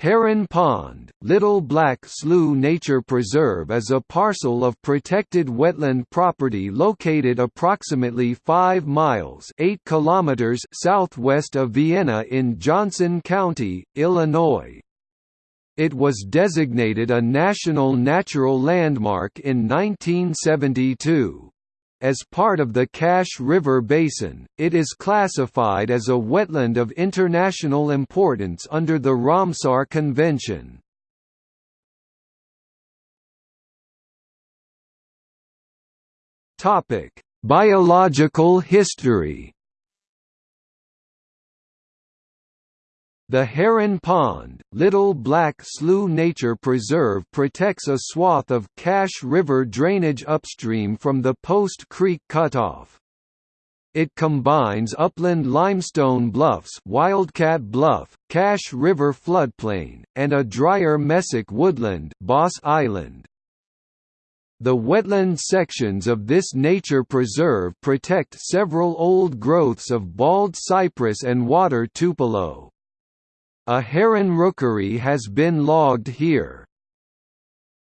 Heron Pond, Little Black Slough Nature Preserve is a parcel of protected wetland property located approximately 5 miles 8 kilometers southwest of Vienna in Johnson County, Illinois. It was designated a National Natural Landmark in 1972. As part of the Cache River Basin, it is classified as a wetland of international importance under the Ramsar Convention. Biological history The Heron Pond, Little Black Slough Nature Preserve protects a swath of Cache River drainage upstream from the Post Creek Cutoff. It combines upland limestone bluffs Wildcat Bluff, Cache River floodplain, and a drier mesic woodland Boss Island. The wetland sections of this nature preserve protect several old growths of bald cypress and water tupelo. A heron rookery has been logged here.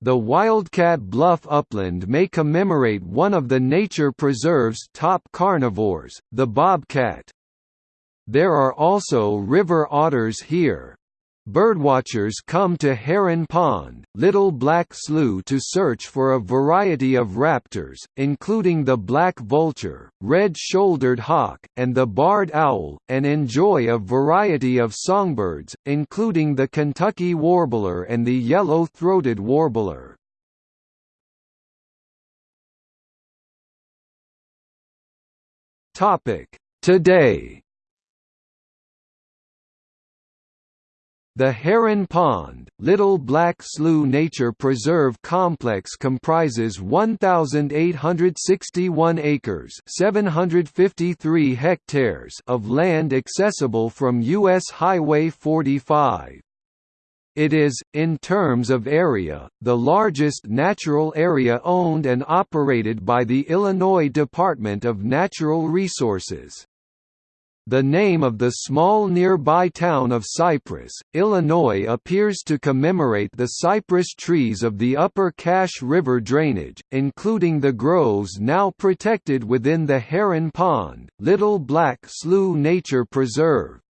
The Wildcat Bluff upland may commemorate one of the nature preserve's top carnivores, the bobcat. There are also river otters here. Birdwatchers come to Heron Pond, Little Black Slough to search for a variety of raptors, including the black vulture, red-shouldered hawk, and the barred owl, and enjoy a variety of songbirds, including the Kentucky warbler and the yellow-throated warbler. Today The Heron Pond, Little Black Slough Nature Preserve Complex comprises 1,861 acres 753 hectares of land accessible from U.S. Highway 45. It is, in terms of area, the largest natural area owned and operated by the Illinois Department of Natural Resources. The name of the small nearby town of Cypress, Illinois appears to commemorate the cypress trees of the upper Cache River drainage, including the groves now protected within the Heron Pond, Little Black Slough Nature Preserve.